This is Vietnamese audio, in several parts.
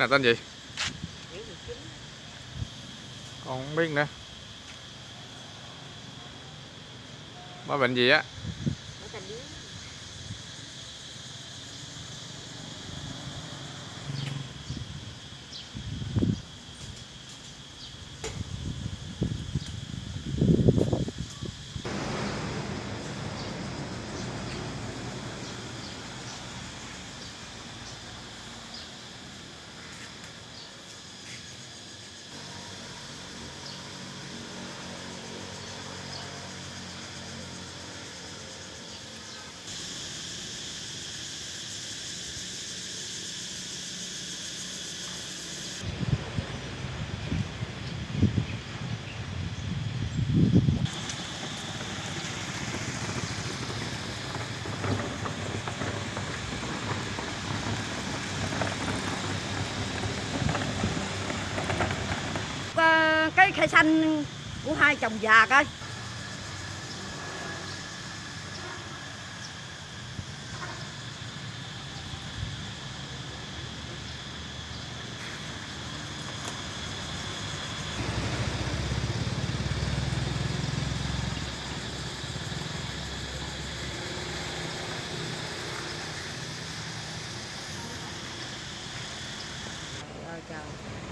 này tên gì? Còn không biết nữa. Có bệnh gì á? Cái khai xanh của hai chồng già coi Trời trời.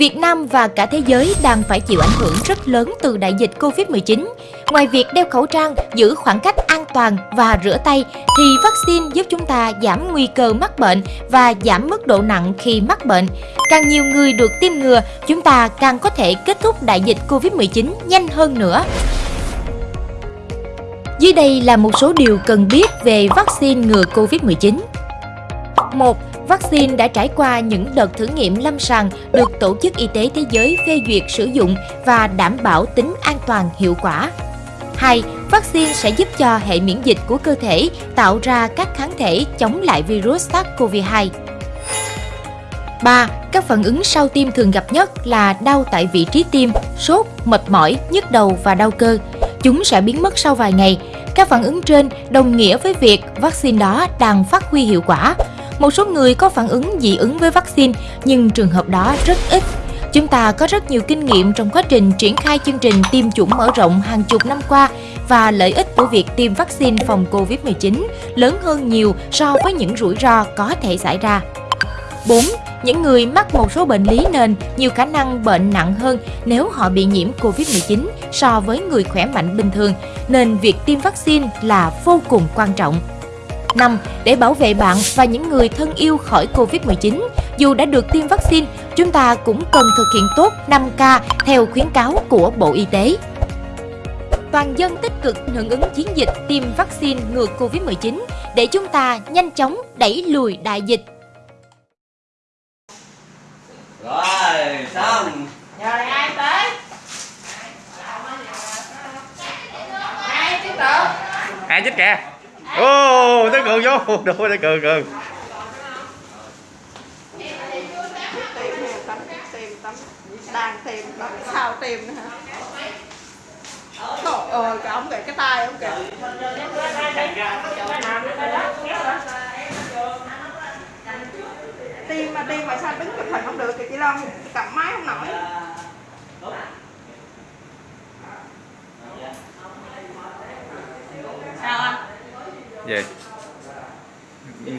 Việt Nam và cả thế giới đang phải chịu ảnh hưởng rất lớn từ đại dịch Covid-19. Ngoài việc đeo khẩu trang, giữ khoảng cách an toàn và rửa tay, thì vaccine giúp chúng ta giảm nguy cơ mắc bệnh và giảm mức độ nặng khi mắc bệnh. Càng nhiều người được tiêm ngừa, chúng ta càng có thể kết thúc đại dịch Covid-19 nhanh hơn nữa. Dưới đây là một số điều cần biết về vaccine ngừa Covid-19. 1 vaccine đã trải qua những đợt thử nghiệm lâm sàng được Tổ chức Y tế Thế giới phê duyệt sử dụng và đảm bảo tính an toàn hiệu quả. 2. Vaccine sẽ giúp cho hệ miễn dịch của cơ thể tạo ra các kháng thể chống lại virus SARS-CoV-2. 3. Các phản ứng sau tiêm thường gặp nhất là đau tại vị trí tiêm, sốt, mệt mỏi, nhức đầu và đau cơ. Chúng sẽ biến mất sau vài ngày. Các phản ứng trên đồng nghĩa với việc vaccine đó đang phát huy hiệu quả. Một số người có phản ứng dị ứng với vaccine, nhưng trường hợp đó rất ít. Chúng ta có rất nhiều kinh nghiệm trong quá trình triển khai chương trình tiêm chủng mở rộng hàng chục năm qua và lợi ích của việc tiêm vaccine phòng Covid-19 lớn hơn nhiều so với những rủi ro có thể xảy ra. 4. Những người mắc một số bệnh lý nền nhiều khả năng bệnh nặng hơn nếu họ bị nhiễm Covid-19 so với người khỏe mạnh bình thường, nên việc tiêm vaccine là vô cùng quan trọng. 5. Để bảo vệ bạn và những người thân yêu khỏi Covid-19, dù đã được tiêm vaccine, chúng ta cũng cần thực hiện tốt 5K theo khuyến cáo của Bộ Y tế. Toàn dân tích cực hưởng ứng chiến dịch tiêm vaccine ngừa Covid-19 để chúng ta nhanh chóng đẩy lùi đại dịch. Rồi, xong. Giờ này ai tới? Ai tiếp tục? ai chết kìa ô tới cường vô đồ tới cường cường đang tìm, tắm, sao tìm nữa hả? Trời ơi, cái ông kìa, cái tay ông kìa. Tim mà tim mà sao đứng chụp hình không được kìa chị Long, cầm máy không nổi. Gì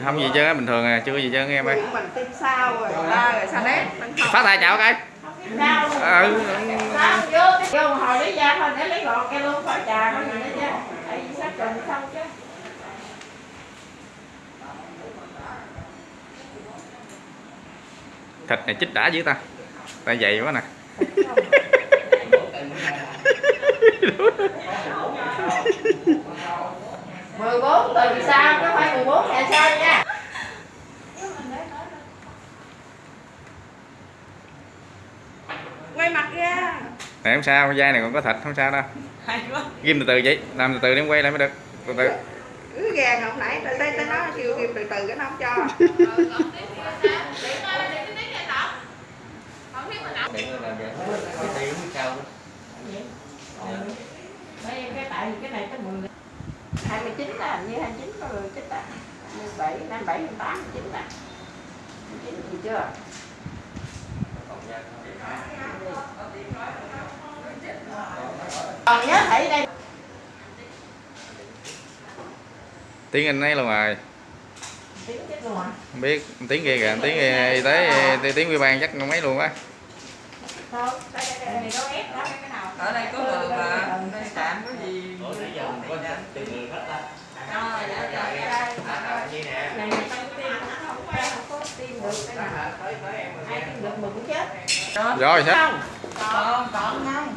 không gì chứ bình thường à chưa có gì chứ em ơi. Mình tim sao rồi ta rồi sao nét phát tài chào cái ừ. sao vô vô hồi lấy ra thôi để lấy gọt cái luôn phải trà nó gì nữa chứ. Tại vì sát trùng xong chứ. Thịt này chích đã dữ ta. Ta dày quá nè mười bốn tuần sau chứ không phải mười bốn ngày sau nha. Quay mặt ra. Này không sao dai này còn có thịt không sao đâu. Hay quá. Ghim từ từ vậy làm từ từ để em quay lại mới được. Từ từ. Cứ gàng hồi nãy tới tới tới nó kêu kêu từ từ cái nó không cho. Mấy cái tại vì cái này tới 10 29 là như 29 có người chết à 27, 57, 28, 29 là 29 gì chưa còn nhớ thấy đây tiếng anh ấy luôn rồi tiếng chết luôn à không biết tiếng kia kìa tiếng kia y tế tiếng ủy ban chắc mấy luôn á thôi đây đây đây này đâu ép đó cái nào ở đây có người mà đây tạm có gì Ủa, nãy giờ mình có từng người hết ta. Ờ, dạ, dạ, dạ. này này không tim không có không có tim được rồi sao không? Còn còn không